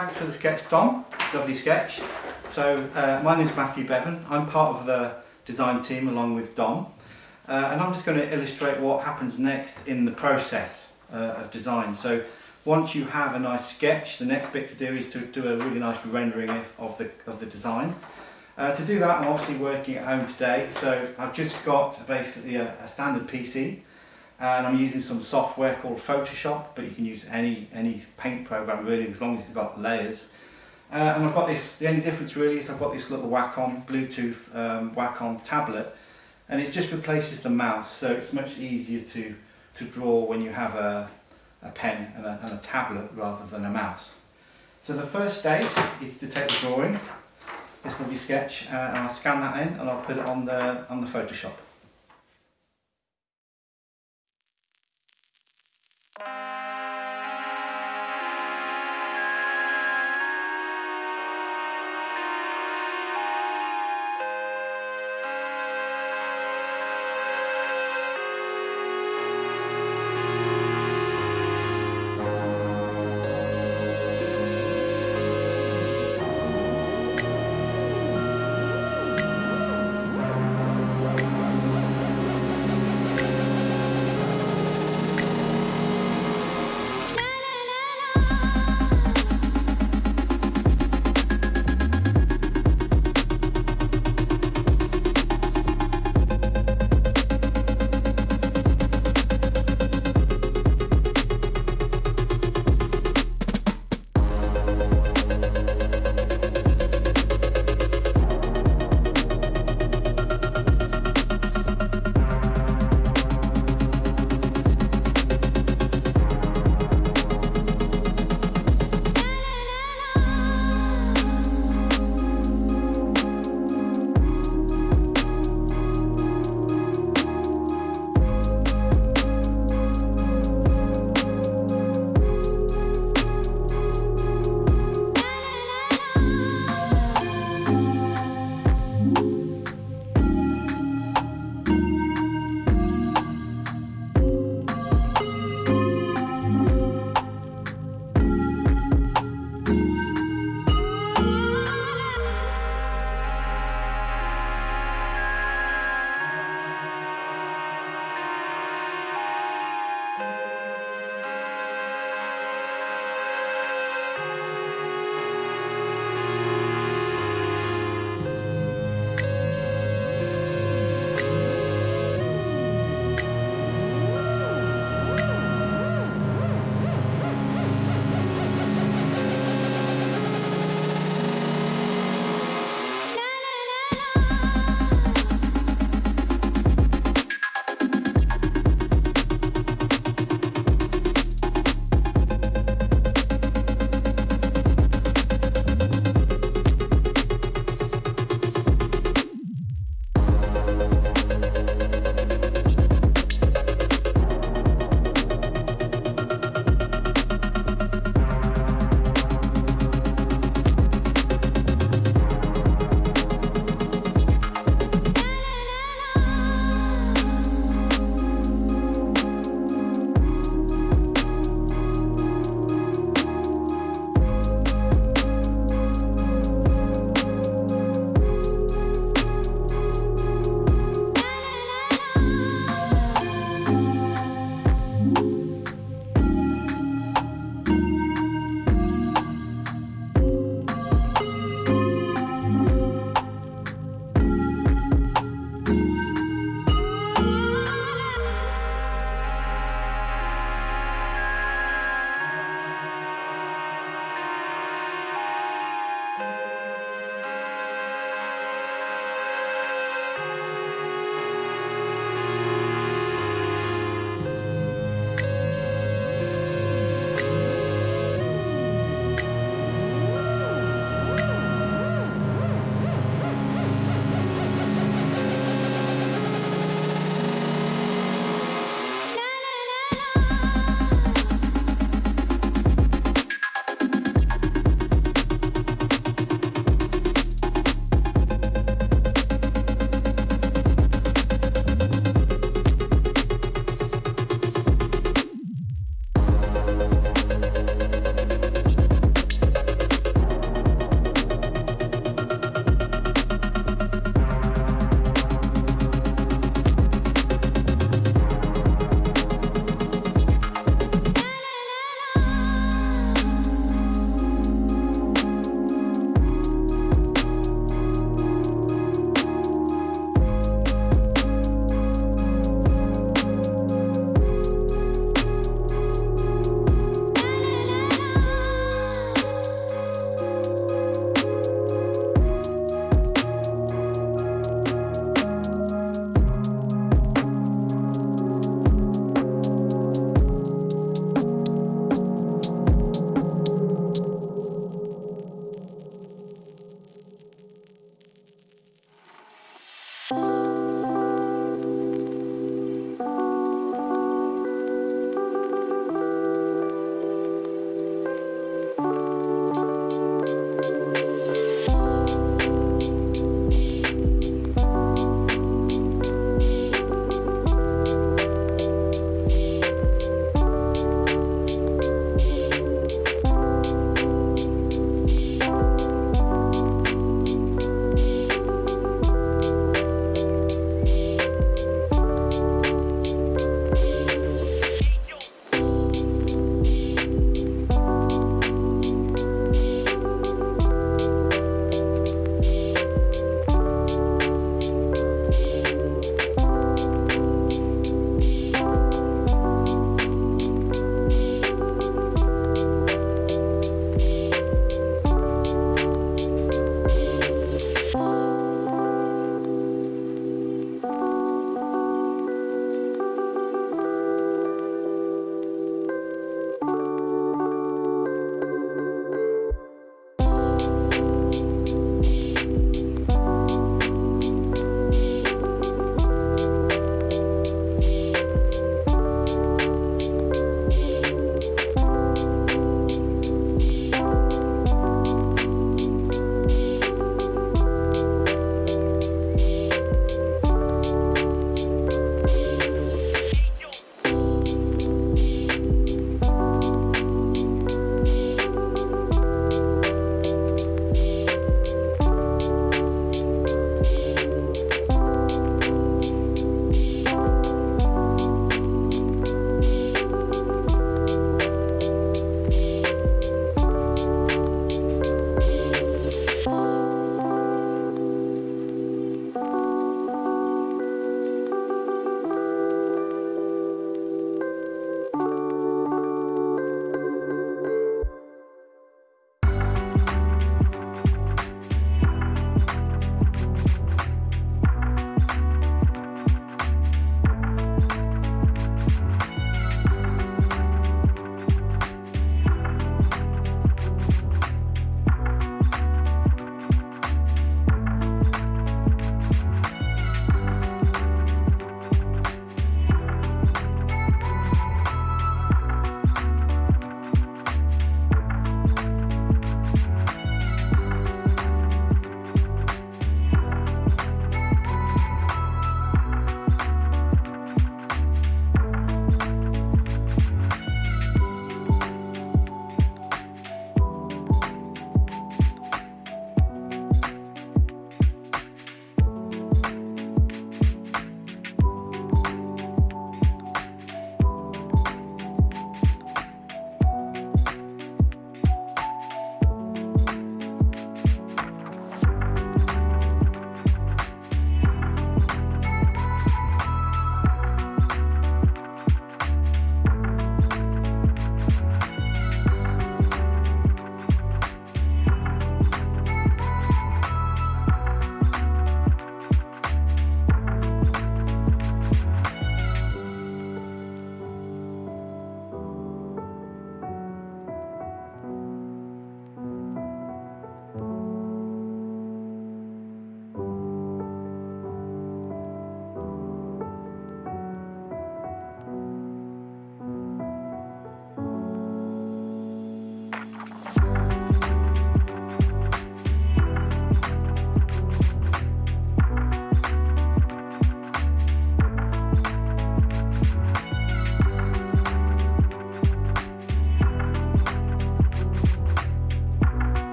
thanks for the sketch, Dom. Lovely sketch. So, uh, my name is Matthew Bevan. I'm part of the design team along with Dom. Uh, and I'm just going to illustrate what happens next in the process uh, of design. So, once you have a nice sketch, the next bit to do is to do a really nice rendering of the, of the design. Uh, to do that, I'm obviously working at home today. So, I've just got basically a, a standard PC and I'm using some software called Photoshop but you can use any any paint program really as long as you've got layers. Uh, and I've got this the only difference really is I've got this little Wacom Bluetooth um, Wacom tablet and it just replaces the mouse so it's much easier to to draw when you have a, a pen and a, and a tablet rather than a mouse. So the first stage is to take the drawing. This lovely sketch uh, and I'll scan that in and I'll put it on the on the Photoshop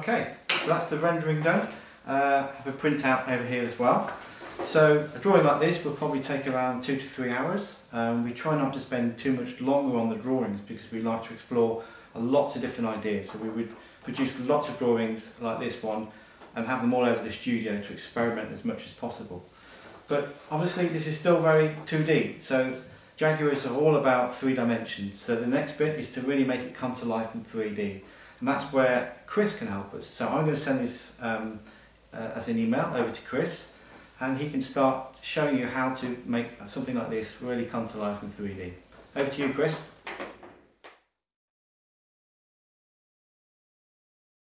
Okay, so that's the rendering done. Uh, have a printout over here as well. So a drawing like this will probably take around two to three hours. Um, we try not to spend too much longer on the drawings because we like to explore lots of different ideas. So we would produce lots of drawings like this one and have them all over the studio to experiment as much as possible. But obviously this is still very 2D, so Jaguars are all about three dimensions. So the next bit is to really make it come to life in 3D. And that's where Chris can help us. So I'm going to send this um, uh, as an email over to Chris and he can start showing you how to make something like this really come to life in 3D. Over to you Chris.